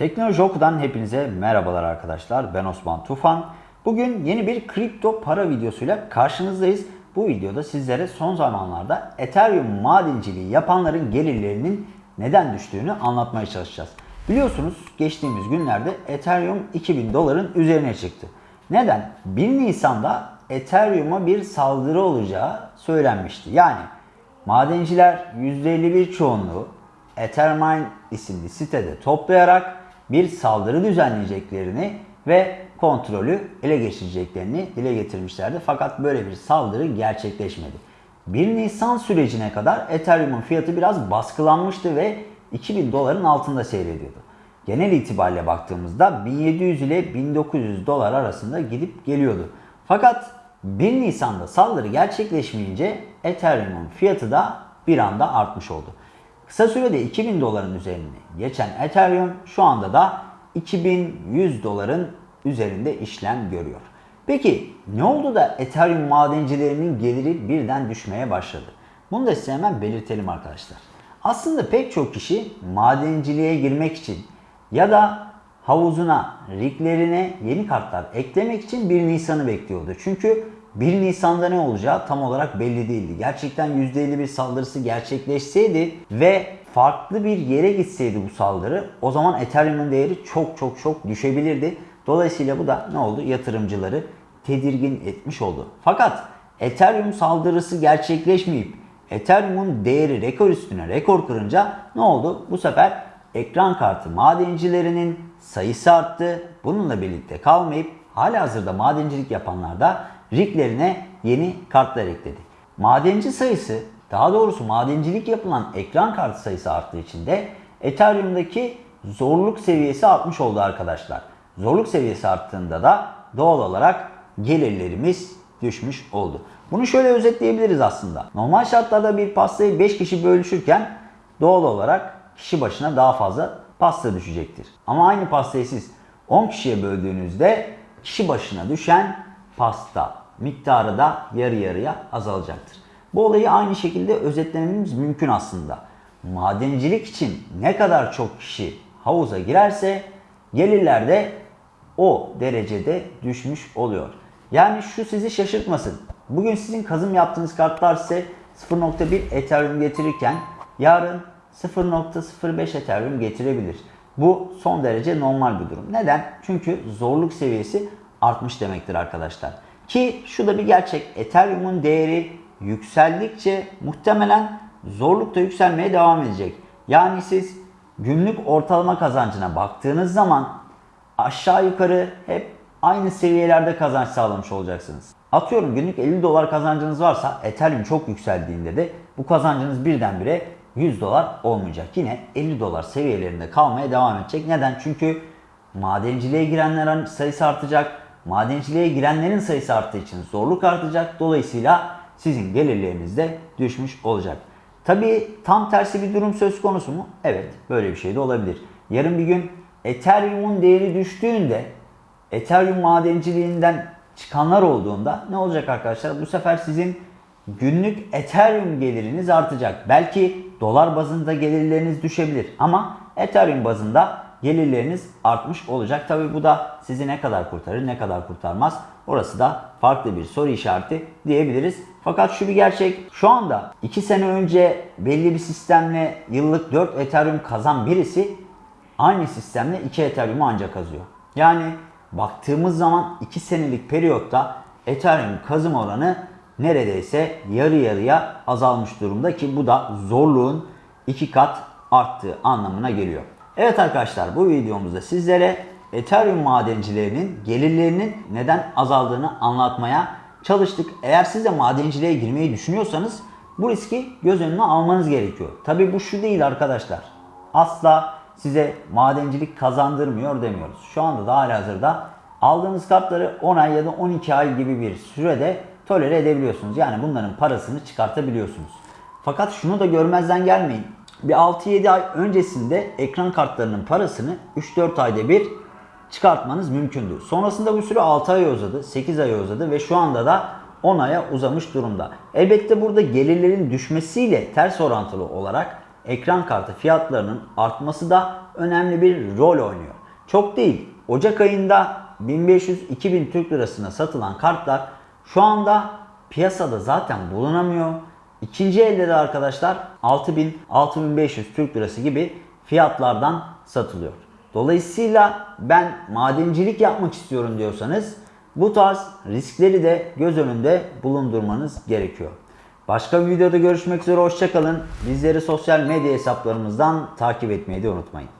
Teknoloji Oku'dan hepinize merhabalar arkadaşlar. Ben Osman Tufan. Bugün yeni bir kripto para videosuyla karşınızdayız. Bu videoda sizlere son zamanlarda Ethereum madenciliği yapanların gelirlerinin neden düştüğünü anlatmaya çalışacağız. Biliyorsunuz geçtiğimiz günlerde Ethereum 2000 doların üzerine çıktı. Neden? 1 Nisan'da Ethereum'a bir saldırı olacağı söylenmişti. Yani madenciler %51 çoğunluğu Ethermine isimli sitede toplayarak bir saldırı düzenleyeceklerini ve kontrolü ele geçireceklerini dile getirmişlerdi. Fakat böyle bir saldırı gerçekleşmedi. 1 Nisan sürecine kadar Ethereum'un fiyatı biraz baskılanmıştı ve 2000 doların altında seyrediyordu. Genel itibariyle baktığımızda 1700 ile 1900 dolar arasında gidip geliyordu. Fakat 1 Nisan'da saldırı gerçekleşmeyince Ethereum'un fiyatı da bir anda artmış oldu. Kısa sürede 2000 doların üzerine geçen Ethereum şu anda da 2100 doların üzerinde işlem görüyor. Peki ne oldu da Ethereum madencilerinin geliri birden düşmeye başladı? Bunu da size hemen belirtelim arkadaşlar. Aslında pek çok kişi madenciliğe girmek için ya da havuzuna, riglerine yeni kartlar eklemek için 1 Nisan'ı bekliyordu. Çünkü 1 Nisan'da ne olacağı tam olarak belli değildi. Gerçekten %50 bir saldırısı gerçekleşseydi ve farklı bir yere gitseydi bu saldırı o zaman Ethereum'un değeri çok çok çok düşebilirdi. Dolayısıyla bu da ne oldu? Yatırımcıları tedirgin etmiş oldu. Fakat Ethereum saldırısı gerçekleşmeyip Ethereum'un değeri rekor üstüne rekor kırınca ne oldu? Bu sefer ekran kartı madencilerinin sayısı arttı. Bununla birlikte kalmayıp hala hazırda madencilik yapanlar da riglerine yeni kartlar ekledi. Madenci sayısı daha doğrusu madencilik yapılan ekran kartı sayısı arttığı için de Ethereum'daki zorluk seviyesi artmış oldu arkadaşlar. Zorluk seviyesi arttığında da doğal olarak gelirlerimiz düşmüş oldu. Bunu şöyle özetleyebiliriz aslında. Normal şartlarda bir pastayı 5 kişi bölüşürken doğal olarak kişi başına daha fazla pasta düşecektir. Ama aynı pastayı siz 10 kişiye böldüğünüzde kişi başına düşen pasta miktarı da yarı yarıya azalacaktır. Bu olayı aynı şekilde özetlememiz mümkün aslında. Madencilik için ne kadar çok kişi havuza girerse gelirler de o derecede düşmüş oluyor. Yani şu sizi şaşırtmasın. Bugün sizin kazım yaptığınız kartlar size 0.1 Ethereum getirirken yarın 0.05 Ethereum getirebilir. Bu son derece normal bir durum. Neden? Çünkü zorluk seviyesi artmış demektir arkadaşlar. Ki şu da bir gerçek. Ethereum'un değeri yükseldikçe muhtemelen zorluk da yükselmeye devam edecek. Yani siz günlük ortalama kazancına baktığınız zaman aşağı yukarı hep aynı seviyelerde kazanç sağlamış olacaksınız. Atıyorum günlük 50 dolar kazancınız varsa Ethereum çok yükseldiğinde de bu kazancınız birdenbire 100 dolar olmayacak. Yine 50 dolar seviyelerinde kalmaya devam edecek. Neden? Çünkü madenciliğe girenlerin sayısı artacak. Madenciliğe girenlerin sayısı arttığı için zorluk artacak. Dolayısıyla sizin gelirleriniz de düşmüş olacak. Tabii tam tersi bir durum söz konusu mu? Evet, böyle bir şey de olabilir. Yarın bir gün Ethereum'un değeri düştüğünde Ethereum madenciliğinden çıkanlar olduğunda ne olacak arkadaşlar? Bu sefer sizin günlük Ethereum geliriniz artacak. Belki dolar bazında gelirleriniz düşebilir ama Ethereum bazında gelirleriniz artmış olacak. Tabi bu da sizi ne kadar kurtarır ne kadar kurtarmaz orası da farklı bir soru işareti diyebiliriz. Fakat şu bir gerçek şu anda 2 sene önce belli bir sistemle yıllık 4 Ethereum kazan birisi aynı sistemle 2 Ethereum'u ancak kazıyor. Yani baktığımız zaman 2 senelik periyotta Ethereum kazım oranı neredeyse yarı yarıya azalmış durumda ki bu da zorluğun 2 kat arttığı anlamına geliyor. Evet arkadaşlar bu videomuzda sizlere Ethereum madencilerinin gelirlerinin neden azaldığını anlatmaya çalıştık. Eğer siz de madenciliğe girmeyi düşünüyorsanız bu riski göz önüne almanız gerekiyor. Tabi bu şu değil arkadaşlar. Asla size madencilik kazandırmıyor demiyoruz. Şu anda da hazırda aldığınız kartları 10 ay ya da 12 ay gibi bir sürede tolere edebiliyorsunuz. Yani bunların parasını çıkartabiliyorsunuz. Fakat şunu da görmezden gelmeyin. Bir 6-7 ay öncesinde ekran kartlarının parasını 3-4 ayda bir çıkartmanız mümkündü. Sonrasında bu süre 6 ay uzadı, 8 ay uzadı ve şu anda da 10 aya uzamış durumda. Elbette burada gelirlerin düşmesiyle ters orantılı olarak ekran kartı fiyatlarının artması da önemli bir rol oynuyor. Çok değil. Ocak ayında 1500-2000 Türk lirasına satılan kartlar şu anda piyasada zaten bulunamıyor. İkinci elde de arkadaşlar 6000-6500 Türk lirası gibi fiyatlardan satılıyor. Dolayısıyla ben madencilik yapmak istiyorum diyorsanız bu tarz riskleri de göz önünde bulundurmanız gerekiyor. Başka bir videoda görüşmek üzere hoşçakalın. Bizleri sosyal medya hesaplarımızdan takip etmeyi de unutmayın.